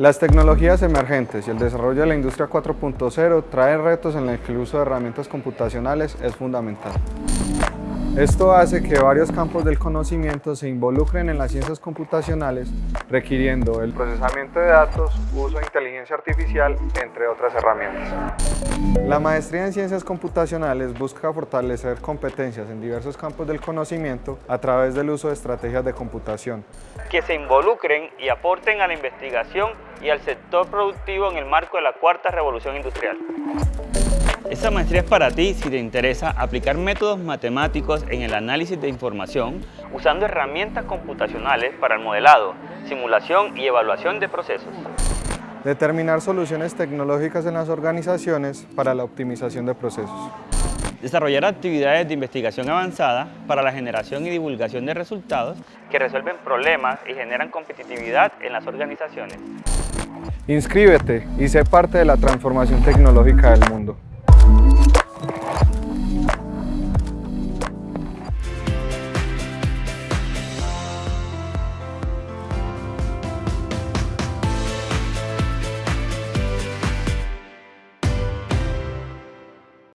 Las tecnologías emergentes y el desarrollo de la industria 4.0 traen retos en el que el uso de herramientas computacionales es fundamental. Esto hace que varios campos del conocimiento se involucren en las ciencias computacionales, requiriendo el procesamiento de datos, uso de inteligencia artificial, entre otras herramientas. La maestría en ciencias computacionales busca fortalecer competencias en diversos campos del conocimiento a través del uso de estrategias de computación. Que se involucren y aporten a la investigación y al sector productivo en el marco de la cuarta revolución industrial. Esta maestría es para ti si te interesa aplicar métodos matemáticos en el análisis de información usando herramientas computacionales para el modelado, simulación y evaluación de procesos. Determinar soluciones tecnológicas en las organizaciones para la optimización de procesos. Desarrollar actividades de investigación avanzada para la generación y divulgación de resultados que resuelven problemas y generan competitividad en las organizaciones. Inscríbete y sé parte de la transformación tecnológica del mundo.